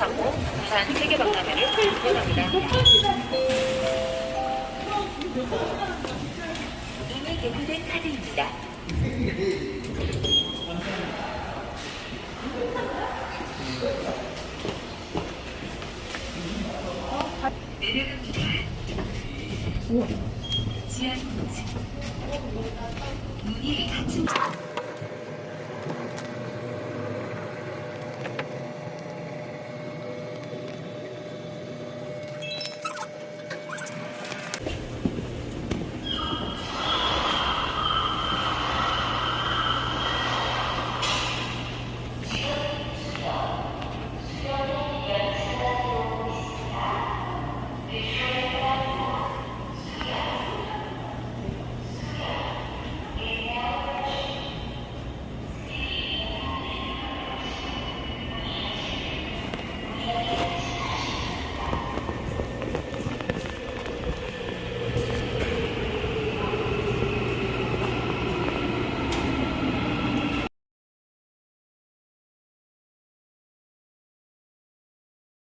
상호 부산 세계박람회를 진행합니다. 이미 개구된 카드입니다. 내려갑니다. 지하 2층. 문이 닫힌